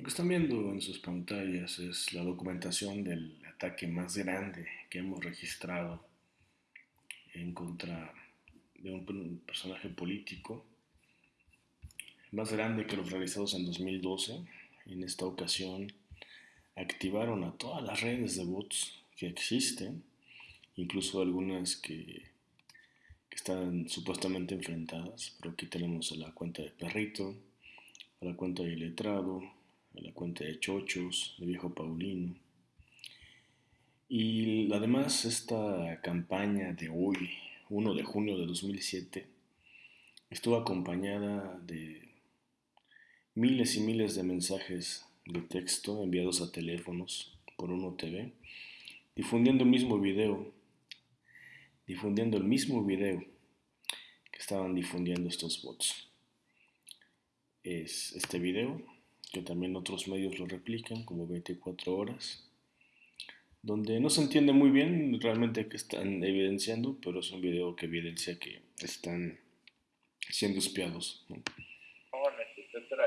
Lo que están viendo en sus pantallas es la documentación del ataque más grande que hemos registrado en contra de un personaje político, más grande que los realizados en 2012. En esta ocasión activaron a todas las redes de bots que existen, incluso algunas que, están supuestamente enfrentadas, pero aquí tenemos a la cuenta de Perrito, a la cuenta de Letrado, a la cuenta de Chochos, de Viejo Paulino. Y además esta campaña de hoy, 1 de junio de 2007, estuvo acompañada de miles y miles de mensajes de texto enviados a teléfonos por Uno TV, difundiendo el mismo video, difundiendo el mismo video que estaban difundiendo estos bots. Es este video que también otros medios lo replican, como 24 horas, donde no se entiende muy bien realmente qué están evidenciando, pero es un video que evidencia que están siendo espiados.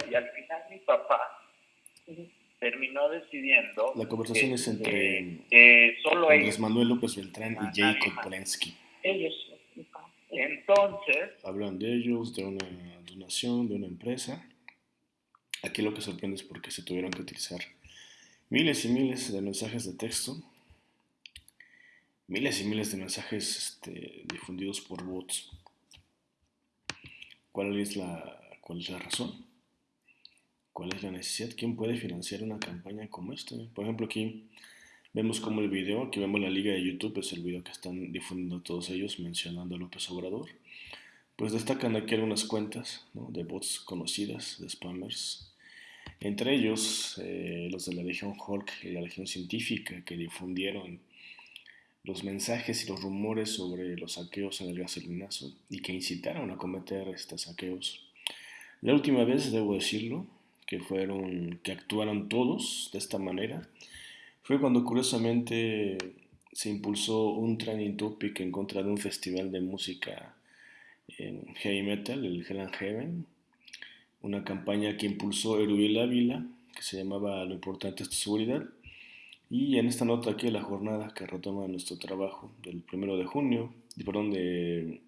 Y al final mi papá terminó decidiendo... La conversación es entre solo Andrés Manuel López Beltrán y Jacob Polensky. Ellos. Entonces... Hablan de ellos, de una donación, de una empresa Aquí lo que sorprende es porque se tuvieron que utilizar miles y miles de mensajes de texto, miles y miles de mensajes este, difundidos por bots. ¿Cuál es, la, ¿Cuál es la razón? ¿Cuál es la necesidad? ¿Quién puede financiar una campaña como esta? Por ejemplo, aquí vemos como el video, aquí vemos la liga de YouTube, es el video que están difundiendo todos ellos mencionando a López Obrador. Pues destacan aquí algunas cuentas de bots conocidas, de spammers, entre ellos eh, los de la Legión Hulk y la Legión Científica que difundieron los mensajes y los rumores sobre los saqueos en el gasolinazo y que incitaron a cometer estos saqueos. La última vez, debo decirlo, que fueron, que actuaron todos de esta manera, fue cuando curiosamente se impulsó un training topic en contra de un festival de música en heavy metal, el Hell Heaven, una campaña que impulsó Erubiel Ávila, que se llamaba Lo importante es tu seguridad. Y en esta nota aquí la jornada que retoma nuestro trabajo del primero de junio, perdón, de,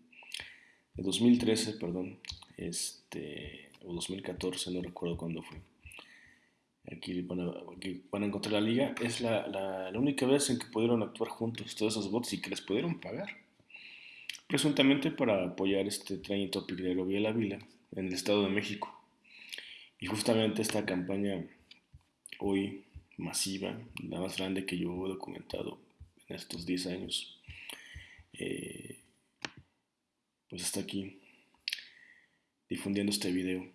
de 2013, perdón, este, o 2014, no recuerdo cuándo fue. Aquí van, a, encontrar la liga. Es la, la, la, única vez en que pudieron actuar juntos todos esos bots y que les pudieron pagar. Presuntamente para apoyar este training topic de Erubiel Ávila en el Estado de México. Y justamente esta campaña hoy masiva, la más grande que yo he documentado en estos 10 años, eh, pues está aquí difundiendo este video.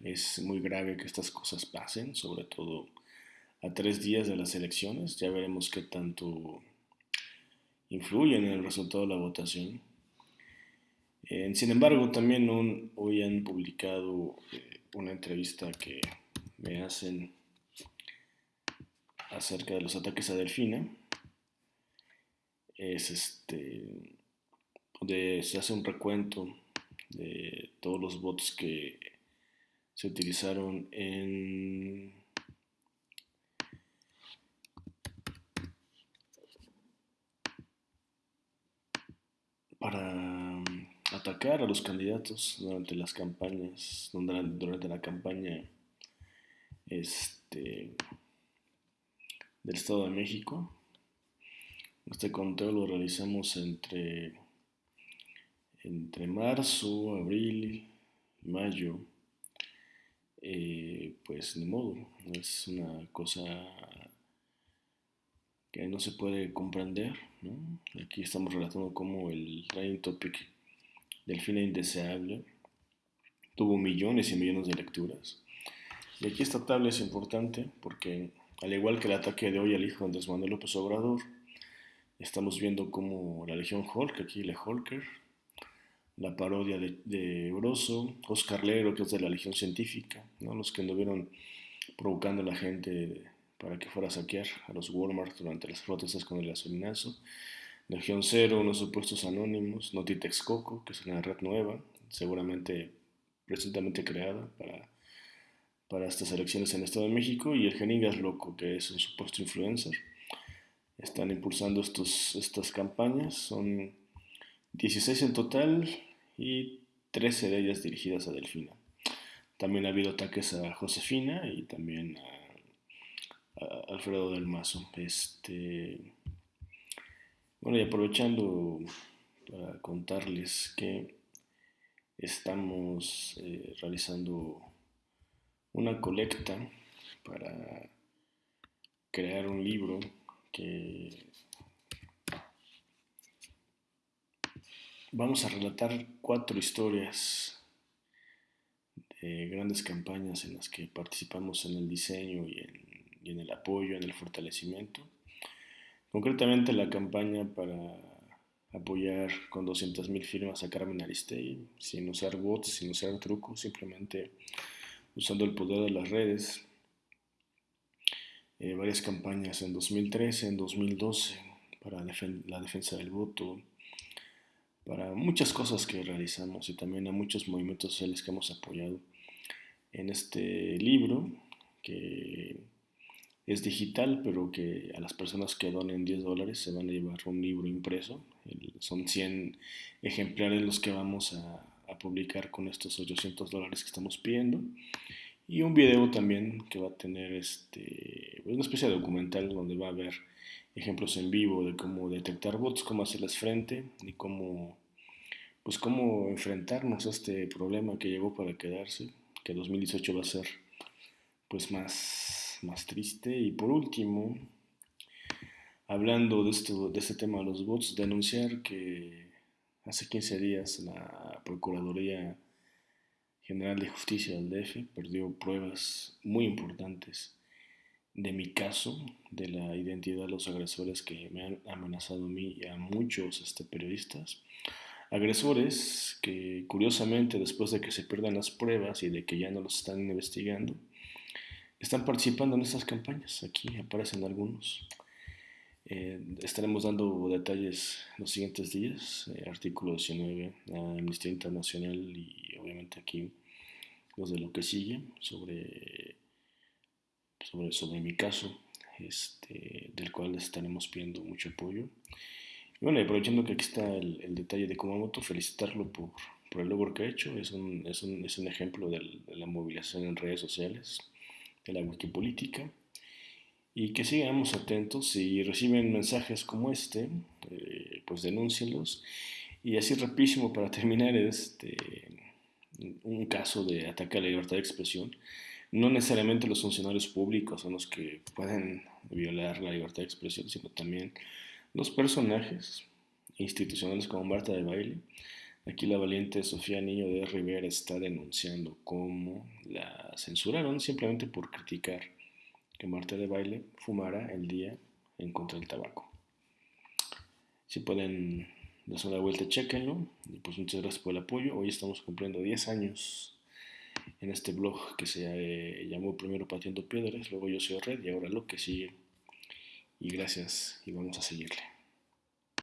Es muy grave que estas cosas pasen, sobre todo a tres días de las elecciones. Ya veremos qué tanto influyen en el resultado de la votación. Eh, sin embargo, también hoy han publicado eh, una entrevista que me hacen acerca de los ataques a Delfina. Es este donde se hace un recuento de todos los bots que se utilizaron en para a los candidatos durante las campañas, durante la campaña este, del Estado de México. Este conteo lo realizamos entre, entre marzo, abril, mayo. Eh, pues ni modo, es una cosa que no se puede comprender. Aquí estamos relatando como el trending topic Delfina Indeseable tuvo millones y millones de lecturas. Y aquí esta tabla es importante porque, al igual que el ataque de hoy al hijo de Andrés Manuel López Obrador, estamos viendo como la Legión Hulk, aquí Le Hulker, la parodia de, de Broso, Oscar Legro, que es de la Legión Científica, ¿no? los que anduvieron provocando a la gente para que fuera a saquear a los Walmart durante las protestas con el gasolinazo. Legión Cero, unos supuestos anónimos, Notitex Coco, que es una red nueva, seguramente presuntamente creada para, para estas elecciones en el Estado de México y el Geningas Loco, que es un supuesto influencer. Están impulsando estos, estas campañas, son 16 en total y 13 de ellas dirigidas a Delfina. También ha habido ataques a Josefina y también a, a Alfredo del Mazo. Este, bueno, y aprovechando para contarles que estamos eh, realizando una colecta para crear un libro que vamos a relatar cuatro historias de grandes campañas en las que participamos en el diseño y en, el apoyo, en el fortalecimiento. Concretamente la campaña para apoyar con 200.000 firmas a Carmen Aristegui, sin usar bots, sin usar trucos, simplemente usando el poder de las redes, eh, varias campañas en 2013, en 2012, para la defensa del voto, para muchas cosas que realizamos y también a muchos movimientos sociales que hemos apoyado. En este libro, que es digital, pero que a las personas que donen 10 dólares se van a llevar un libro impreso. Son 100 ejemplares los que vamos a, a publicar con estos 800 dólares que estamos pidiendo. Y un video también que va a tener este, una especie de documental donde va a haber ejemplos en vivo de cómo detectar bots, cómo hacerles frente y cómo, pues cómo enfrentarnos a este problema que llegó para quedarse, que 2018 va a ser pues más, más triste. Y por último, hablando de, esto, de este tema de los bots, denunciar que hace 15 días la Procuraduría General de Justicia del DF perdió pruebas muy importantes de mi caso, de la identidad de los agresores que me han amenazado a mí y a muchos este, periodistas. Agresores que curiosamente después de que se pierdan las pruebas y de que ya no los están investigando, están participando en estas campañas. Aquí aparecen algunos. Eh, estaremos dando detalles los siguientes días, eh, artículo 19, Amnistía Internacional y obviamente aquí los de lo que sigue sobre, sobre, sobre mi caso, este, del cual estaremos pidiendo mucho apoyo. Y bueno, aprovechando que aquí está el, detalle de Kumamoto, felicitarlo por, por, el logro que ha hecho. Es un, es un, es un ejemplo de la movilización en redes sociales, de la wikipolítica y que sigamos atentos. Si reciben mensajes como este, eh, pues denúncienlos. Y así rapidísimo para terminar, este, un caso de ataque a la libertad de expresión. No necesariamente los funcionarios públicos son los que pueden violar la libertad de expresión, sino también los personajes institucionales como Marta de Baile. Aquí la valiente Sofía Niño de Rivera está denunciando cómo la censuraron simplemente por criticar que Marta de Baile fumara el día en contra del tabaco. Si pueden darse una vuelta, chequenlo. Y pues muchas gracias por el apoyo. Hoy estamos cumpliendo 10 años en este blog que se eh, llamó primero Pateando Piedras, luego Yo Soy Red y ahora lo que sigue. Y gracias y vamos a seguirle.